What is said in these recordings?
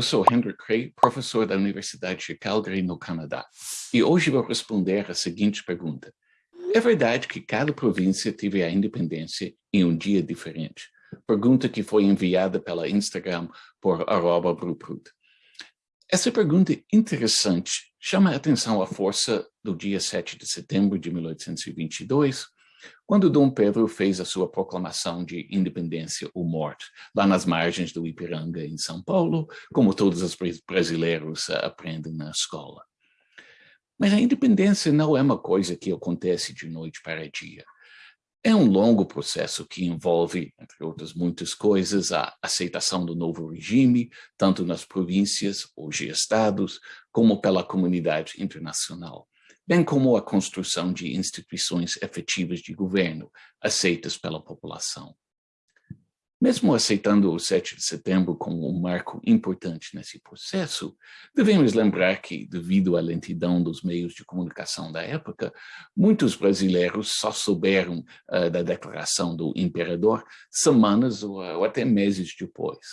eu sou Henry Cray, professor da Universidade de Calgary, no Canadá, e hoje vou responder a seguinte pergunta. É verdade que cada província teve a independência em um dia diferente? Pergunta que foi enviada pela Instagram por arroba Bruprut. Essa pergunta interessante chama a atenção à força do dia 7 de setembro de 1822, quando Dom Pedro fez a sua proclamação de independência ou morte, lá nas margens do Ipiranga, em São Paulo, como todos os brasileiros uh, aprendem na escola. Mas a independência não é uma coisa que acontece de noite para dia. É um longo processo que envolve, entre outras muitas coisas, a aceitação do novo regime, tanto nas províncias, hoje estados, como pela comunidade internacional bem como a construção de instituições efetivas de governo, aceitas pela população. Mesmo aceitando o 7 de setembro como um marco importante nesse processo, devemos lembrar que, devido à lentidão dos meios de comunicação da época, muitos brasileiros só souberam uh, da declaração do imperador semanas ou, ou até meses depois.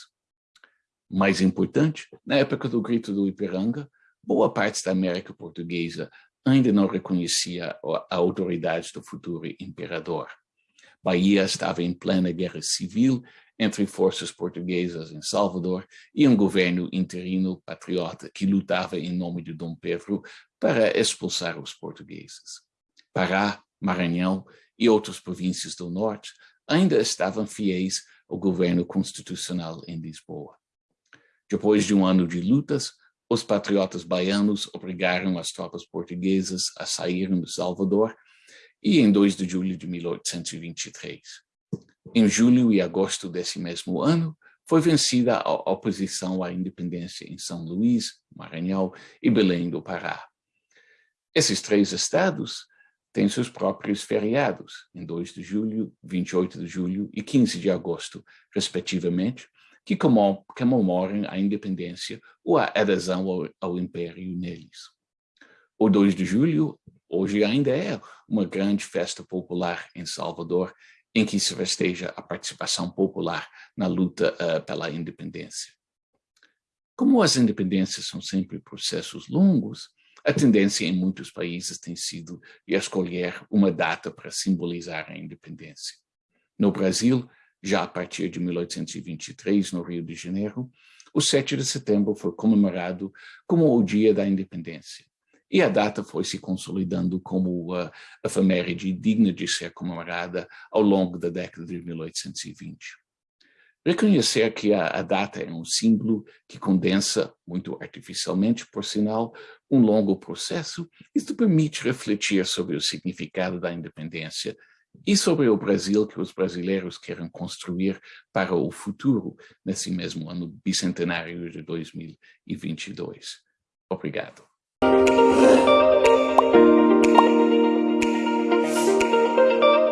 Mais importante, na época do Grito do Ipiranga, boa parte da América Portuguesa ainda não reconhecia a autoridade do futuro imperador. Bahia estava em plena guerra civil entre forças portuguesas em Salvador e um governo interino patriota que lutava em nome de Dom Pedro para expulsar os portugueses. Pará, Maranhão e outras províncias do norte ainda estavam fiéis ao governo constitucional em Lisboa. Depois de um ano de lutas, os patriotas baianos obrigaram as tropas portuguesas a saírem do Salvador e em 2 de julho de 1823. Em julho e agosto desse mesmo ano, foi vencida a oposição à independência em São Luís, Maranhão e Belém do Pará. Esses três estados têm seus próprios feriados, em 2 de julho, 28 de julho e 15 de agosto, respectivamente, que comemoram a independência ou a adesão ao, ao império neles. O 2 de julho, hoje ainda é uma grande festa popular em Salvador, em que se festeja a participação popular na luta uh, pela independência. Como as independências são sempre processos longos, a tendência em muitos países tem sido de escolher uma data para simbolizar a independência. No Brasil, já a partir de 1823, no Rio de Janeiro, o 7 de setembro foi comemorado como o Dia da Independência. E a data foi se consolidando como a efeméride digna de ser comemorada ao longo da década de 1820. Reconhecer que a, a, data é um símbolo que condensa, muito artificialmente, por sinal, um longo processo, isto permite refletir sobre o significado da independência e sobre o Brasil que os brasileiros querem construir para o futuro, nesse mesmo ano bicentenário de 2022. Obrigado.